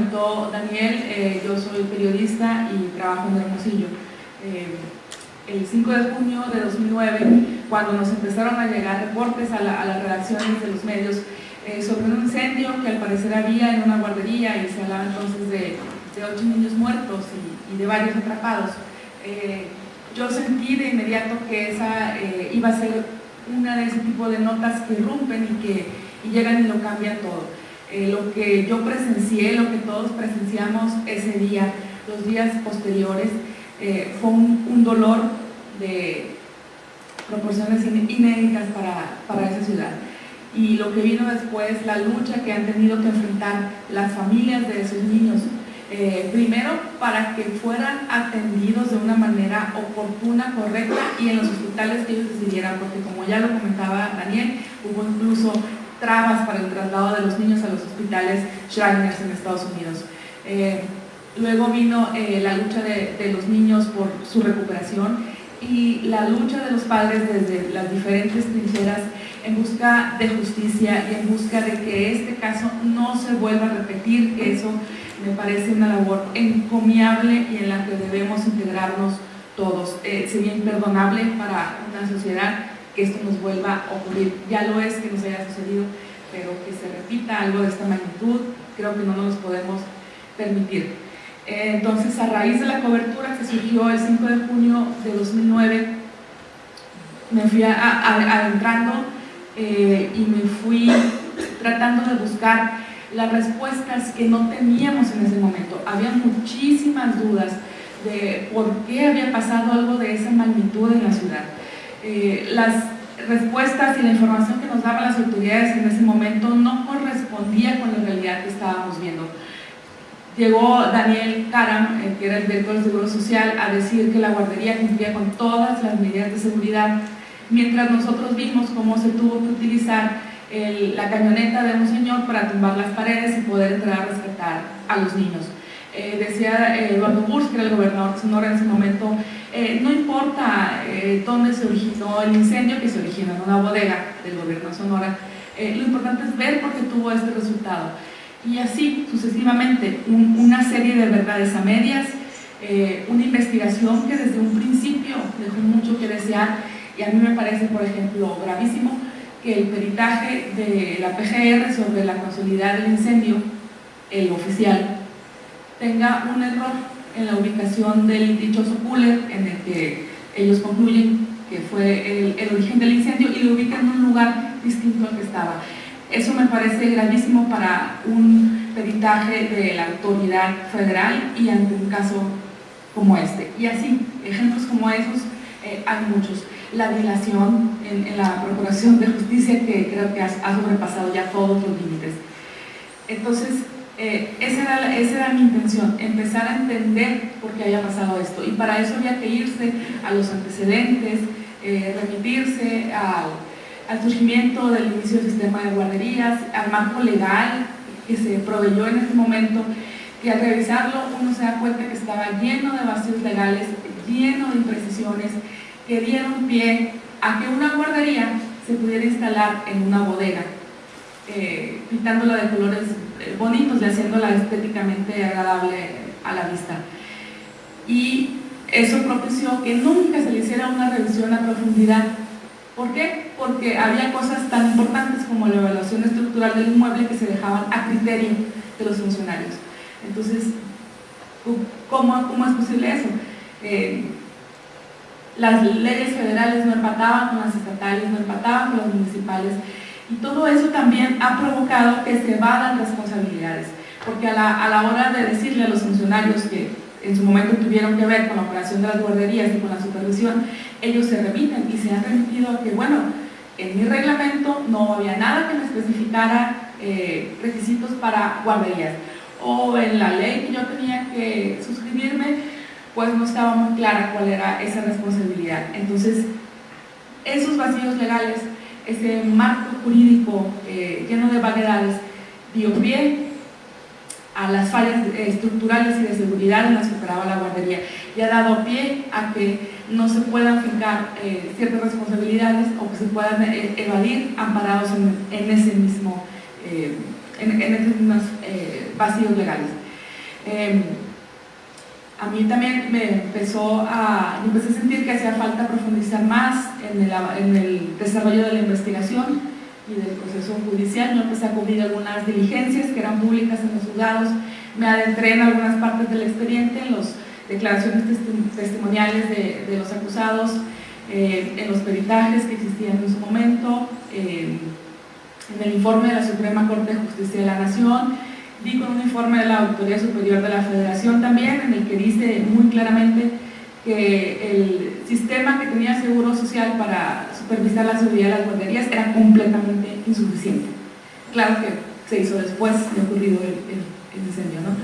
comentó Daniel, eh, yo soy periodista y trabajo en Hermosillo. Eh, el 5 de junio de 2009, cuando nos empezaron a llegar reportes a, las redacciones de los medios eh, sobre un incendio que al parecer había en una guardería y se hablaba entonces de, ocho niños muertos y, de varios atrapados, yo sentí de inmediato que esa iba a ser una de ese tipo de notas que rompen y que y llegan y lo cambian todo. Eh, lo que yo presencié, lo que todos presenciamos ese día, los días posteriores, eh, fue un, dolor de proporciones inéditas para, para esa ciudad. Y lo que vino después, la lucha que han tenido que enfrentar las familias de esos niños, eh, primero para que fueran atendidos de una manera oportuna, correcta y en los hospitales que ellos decidieran, porque como ya lo comentaba Daniel, hubo incluso trabas para el traslado de los niños a los hospitales Shriners en Estados Unidos. Eh, luego vino eh, la lucha de, los niños por su recuperación y la lucha de los padres desde las diferentes trincheras en busca de justicia y en busca de que este caso no se vuelva a repetir, que eso me parece una labor encomiable y en la que debemos integrarnos todos. Eh, sería imperdonable para una sociedad que esto nos vuelva a ocurrir. Ya lo es que nos haya sucedido, pero que se repita algo de esta magnitud, creo que no nos podemos permitir. Eh, entonces, a raíz de la cobertura que surgió el 5 de junio de 2009, me fui adentrando eh, y me fui tratando de buscar las respuestas que no teníamos en ese momento. Había muchísimas dudas de por qué había pasado algo de esa magnitud en la ciudad. Eh, las respuestas y la información que nos daban las autoridades en ese momento no correspondía con la realidad que estábamos viendo. Llegó Daniel Karam, eh, que era el director del Seguro Social, a decir que la guardería cumplía con todas las medidas de seguridad, mientras nosotros vimos cómo se tuvo que utilizar la camioneta de un señor para tumbar las paredes y poder entrar a rescatar a los niños. Eh, decía Eduardo Burs, que era el gobernador de Sonora en ese momento, eh, no importa eh, dónde se originó el incendio, que se originó en una bodega del gobierno de Sonora, eh, lo importante es ver por qué tuvo este resultado. Y así sucesivamente, una serie de verdades a medias, una investigación que desde un principio dejó mucho que desear y a mí me parece, por ejemplo, gravísimo que el peritaje de la PGR sobre la consolidad del incendio, el oficial, tenga un error en la ubicación del dichoso cooler en el que ellos concluyen que fue el, origen del incendio y lo ubican en un lugar distinto al que estaba. Eso me parece gravísimo para un peritaje de la autoridad federal y ante un caso como este. Y así, ejemplos como esos eh, hay muchos. La dilación en, la Procuración de Justicia que creo que ha, ha sobrepasado ya todos los límites. Entonces, eh, esa, era, mi intención, empezar a entender por qué había pasado esto. Y para eso había que irse a los antecedentes, eh, remitirse al, surgimiento del inicio del sistema de guarderías, al marco legal que se proveyó en ese momento, que al revisarlo uno se da cuenta que estaba lleno de vacíos legales, lleno de imprecisiones que dieron pie a que una guardería se pudiera instalar en una bodega, eh, pintándola de colores bonitos y haciéndola estéticamente agradable a la vista. Y eso propició que nunca se le hiciera una revisión a profundidad. ¿Por qué? Porque había cosas tan importantes como la evaluación estructural del inmueble que se dejaban a criterio de los funcionarios. Entonces, ¿cómo, cómo es posible eso? Eh, las leyes federales no empataban con las estatales, no empataban con las municipales, y todo eso también ha provocado que se vadan responsabilidades, porque a la, a la hora de decirle a los funcionarios que en su momento tuvieron que ver con la operación de las guarderías y con la supervisión, ellos se remiten y se han remitido a que, bueno, en mi reglamento no había nada que me especificara eh, requisitos para guarderías, o en la ley que yo tenía que suscribirme, pues no estaba muy clara cuál era esa responsabilidad. Entonces, esos vacíos legales ese marco jurídico eh, lleno de vaguedades dio pie a las fallas estructurales y de seguridad en las que operaba la guardería y ha dado pie a que no se puedan fijar eh, ciertas responsabilidades o que se puedan eh, evadir amparados en, ese mismo, en, esos mismos vacíos legales. Em, a mí también me empezó a, empecé a sentir que hacía falta profundizar más en el, en el desarrollo de la investigación y del proceso judicial. Yo empecé a cubrir algunas diligencias que eran públicas en los juzgados, me adentré en algunas partes del expediente, en las declaraciones testimoniales de, los acusados, eh, en los peritajes que existían en su momento, eh, en el informe de la Suprema Corte de Justicia de la Nación, vi con un informe de la Autoridad Superior de la Federación también, en el que dice muy claramente que el sistema que tenía Seguro Social para supervisar la seguridad de las guarderías era completamente insuficiente. Claro que se hizo después de ocurrido el, incendio, ¿no?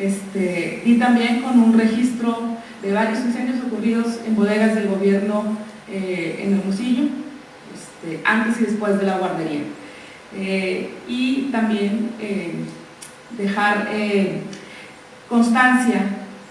Este, y también con un registro de varios incendios ocurridos en bodegas del gobierno eh, en Hermosillo, este, antes y después de la guardería. Eh, y también eh, dejar constancia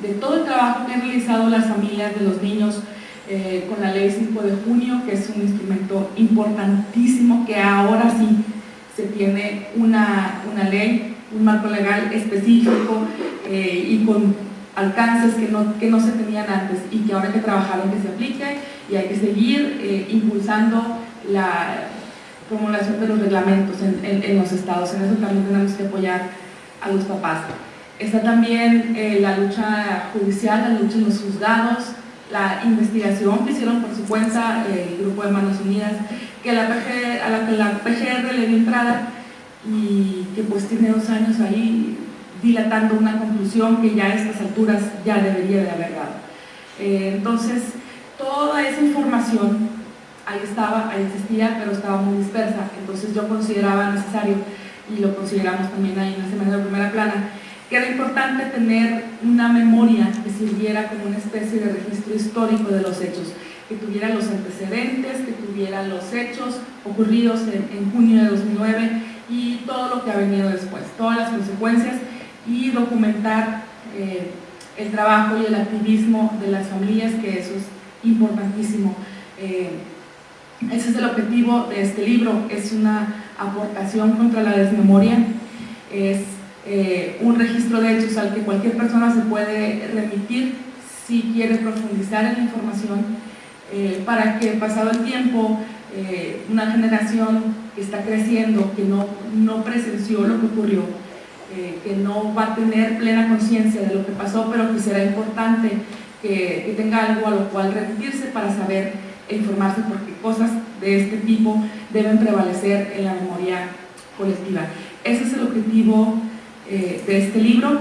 de todo el trabajo que han realizado las familias de los niños con la ley 5 de junio, que es un instrumento importantísimo que ahora sí se tiene una, una ley, un marco legal específico y con alcances que no, que no se tenían antes y que ahora hay que trabajar en que se aplique y hay que seguir eh, impulsando la promulgación de los reglamentos en, en, los estados. En eso también tenemos que apoyar a los papás. Está también eh, la lucha judicial, la lucha en los juzgados, la investigación que hicieron por su cuenta el Grupo de Manos Unidas, que la la la PGR le dio entrada y que pues tiene dos años ahí dilatando una conclusión que ya a estas alturas ya debería de haber dado. Eh, entonces, toda esa información ahí estaba, ahí existía, pero estaba muy dispersa, entonces yo consideraba necesario, y lo consideramos también ahí en la semana de primera plana, que era importante tener una memoria que sirviera como una especie de registro histórico de los hechos, que tuviera los antecedentes, que tuviera los hechos ocurridos en, en junio de 2009 y todo lo que ha venido después, todas las consecuencias y documentar eh, el trabajo y el activismo de las familias, que eso es importantísimo. Eh, ese es el objetivo de este libro, es una aportación contra la desmemoria, es eh, un registro de hechos al que cualquier persona se puede remitir si quiere profundizar en la información, para que pasado el tiempo una generación que está creciendo, que no, no presenció lo que ocurrió, eh, que no va a tener plena conciencia de lo que pasó, pero que será importante que, tenga algo a lo cual remitirse para saber e informarse porque cosas de este tipo deben prevalecer en la memoria colectiva. Ese es el objetivo eh, de este libro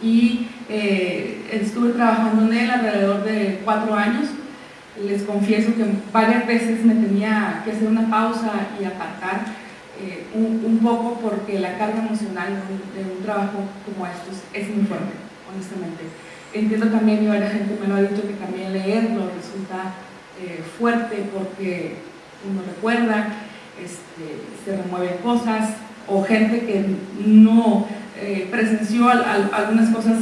y eh, estuve trabajando en él alrededor de cuatro años. Les confieso que varias veces me tenía que hacer una pausa y apartar eh, un, poco porque la carga emocional de un, trabajo como estos es muy fuerte, honestamente. Entiendo también, y varias gente me lo ha dicho, que también leerlo resulta fuerte porque uno recuerda, este, se remueven cosas, o gente que no eh, presenció algunas cosas,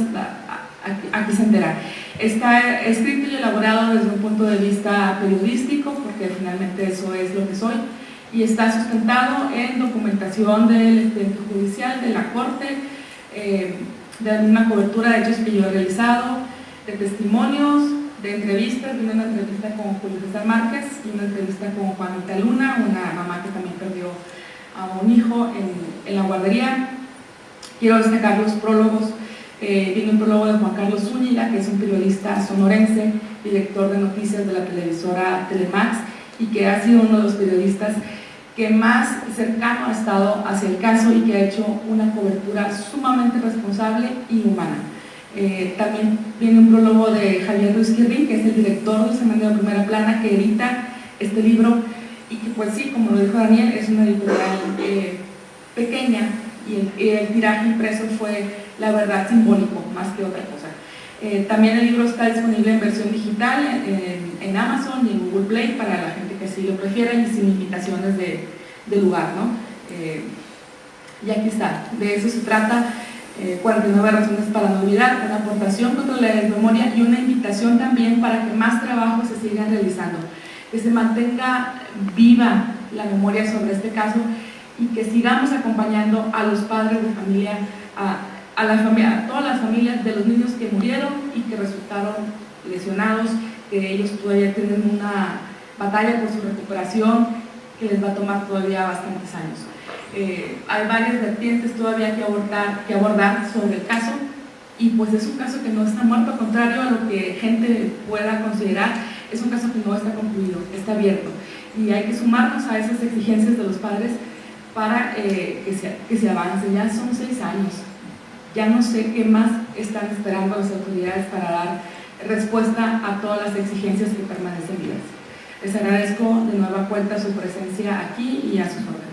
aquí, se entera. Está escrito y elaborado desde un punto de vista periodístico, porque finalmente eso es lo que soy, y está sustentado en documentación del expediente judicial, de la Corte, eh, de una cobertura de hechos que yo he realizado, de testimonios, de entrevistas, de una entrevista con Julio César Márquez y una entrevista con Juanita Luna, una mamá que también perdió a un hijo en, la guardería. Quiero destacar los prólogos. Eh, viene un prólogo de Juan Carlos Zúñiga, que es un periodista sonorense, director de noticias de la televisora Telemax, y que ha sido uno de los periodistas que más cercano ha estado hacia el caso y que ha hecho una cobertura sumamente responsable y humana. Eh, también viene un prólogo de Javier Ruiz Quirrín, que es el director del Semanario de Primera Plana, que edita este libro y que pues sí, como lo dijo Daniel, es una editorial eh, pequeña y el, tiraje impreso fue la verdad simbólico más que otra cosa. Eh, también el libro está disponible en versión digital en, Amazon y en Google Play para la gente si lo prefieren y sin limitaciones de, lugar. ¿no? Eh, y aquí está, de eso se trata, 49 eh, razones para no olvidar, una aportación contra la desmemoria y una invitación también para que más trabajos se sigan realizando, que se mantenga viva la memoria sobre este caso y que sigamos acompañando a los padres de familia a a, la a todas las familias de los niños que murieron y que resultaron lesionados, que ellos todavía tienen una batalla por su recuperación que les va a tomar todavía bastantes años. Eh, hay varias vertientes todavía que abordar, que abordar sobre el caso y pues es un caso que no está muerto, contrario a lo que gente pueda considerar, es un caso que no está concluido, está abierto y hay que sumarnos a esas exigencias de los padres para eh, que, se, que se avance. Ya son seis años, ya no sé qué más están esperando las autoridades para dar respuesta a todas las exigencias que permanecen vivas. Les agradezco de nueva cuenta su presencia aquí y a sus órdenes.